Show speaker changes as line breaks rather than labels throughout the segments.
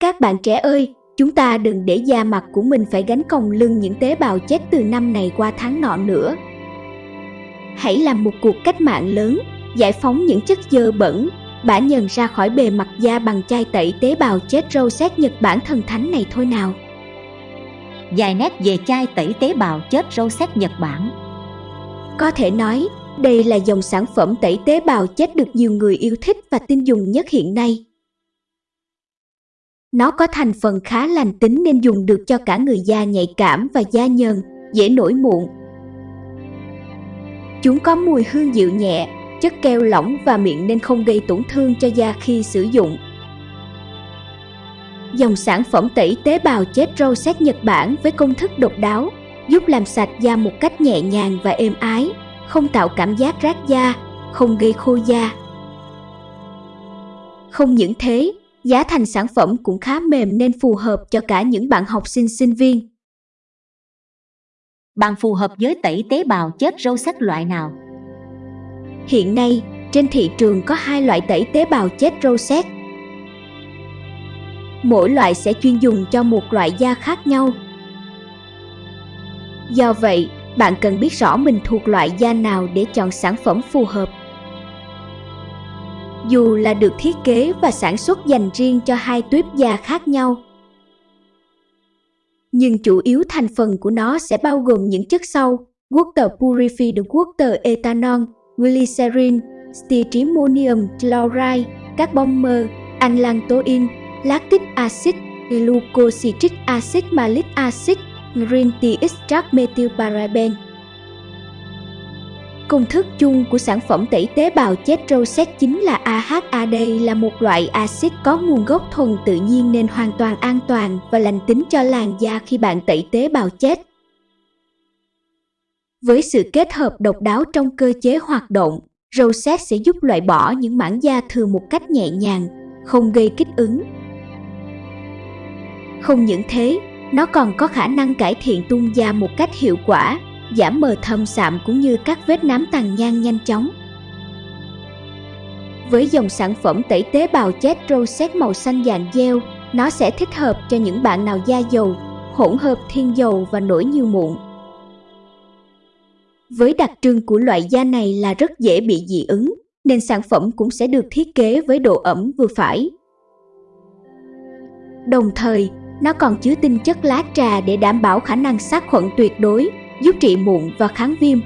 Các bạn trẻ ơi, chúng ta đừng để da mặt của mình phải gánh còng lưng những tế bào chết từ năm này qua tháng nọ nữa. Hãy làm một cuộc cách mạng lớn, giải phóng những chất dơ bẩn, bã nhờn ra khỏi bề mặt da bằng chai tẩy tế bào chết râu xét Nhật Bản thần thánh này thôi nào.
Vài nét về chai tẩy tế bào chết râu xét Nhật Bản
Có thể nói, đây là dòng sản phẩm tẩy tế bào chết được nhiều người yêu thích và tin dùng nhất hiện nay. Nó có thành phần khá lành tính nên dùng được cho cả người da nhạy cảm và da nhờn, dễ nổi mụn. Chúng có mùi hương dịu nhẹ, chất keo lỏng và miệng nên không gây tổn thương cho da khi sử dụng. Dòng sản phẩm tẩy tế bào chết râu xét Nhật Bản với công thức độc đáo, giúp làm sạch da một cách nhẹ nhàng và êm ái, không tạo cảm giác rát da, không gây khô da. Không những thế, giá thành sản phẩm cũng khá mềm nên phù hợp cho cả những bạn học sinh sinh viên.
Bạn phù hợp với tẩy tế bào chết râu xét loại nào?
Hiện nay, trên thị trường có hai loại tẩy tế bào chết râu xét. Mỗi loại sẽ chuyên dùng cho một loại da khác nhau. Do vậy, bạn cần biết rõ mình thuộc loại da nào để chọn sản phẩm phù hợp. Dù là được thiết kế và sản xuất dành riêng cho hai tuyếp da khác nhau, nhưng chủ yếu thành phần của nó sẽ bao gồm những chất sau: water purified water ethanol, glycerin, styrtimonium chloride, carbon mơ, anlantoin, lactic acid, glucositric acid malic acid, green tea extract methylparaben. Công thức chung của sản phẩm tẩy tế bào chết râu xét chính là AHA. Đây là một loại axit có nguồn gốc thuần tự nhiên nên hoàn toàn an toàn và lành tính cho làn da khi bạn tẩy tế bào chết. Với sự kết hợp độc đáo trong cơ chế hoạt động, Rosette sẽ giúp loại bỏ những mảng da thừa một cách nhẹ nhàng, không gây kích ứng. Không những thế, nó còn có khả năng cải thiện tung da một cách hiệu quả, giảm mờ thâm sạm cũng như các vết nám tàn nhang nhanh chóng. Với dòng sản phẩm tẩy tế bào chết Rosette màu xanh dạng gel, nó sẽ thích hợp cho những bạn nào da dầu, hỗn hợp thiên dầu và nổi nhiều mụn. Với đặc trưng của loại da này là rất dễ bị dị ứng, nên sản phẩm cũng sẽ được thiết kế với độ ẩm vừa phải. Đồng thời, nó còn chứa tinh chất lá trà để đảm bảo khả năng sát khuẩn tuyệt đối, giúp trị mụn và kháng viêm.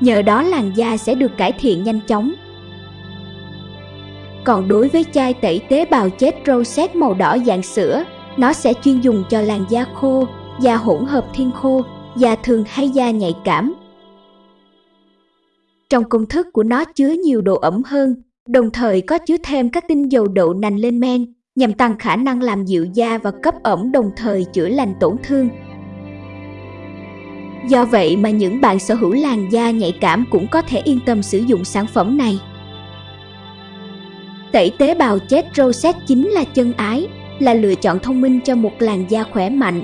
Nhờ đó làn da sẽ được cải thiện nhanh chóng. Còn đối với chai tẩy tế bào chết rosette màu đỏ dạng sữa, nó sẽ chuyên dùng cho làn da khô, da hỗn hợp thiên khô da thường hay da nhạy cảm. Trong công thức của nó chứa nhiều độ ẩm hơn, đồng thời có chứa thêm các tinh dầu đậu nành lên men nhằm tăng khả năng làm dịu da và cấp ẩm đồng thời chữa lành tổn thương. Do vậy mà những bạn sở hữu làn da nhạy cảm cũng có thể yên tâm sử dụng sản phẩm này. Tẩy tế bào chết Rosette chính là chân ái, là lựa chọn thông minh cho một làn da khỏe mạnh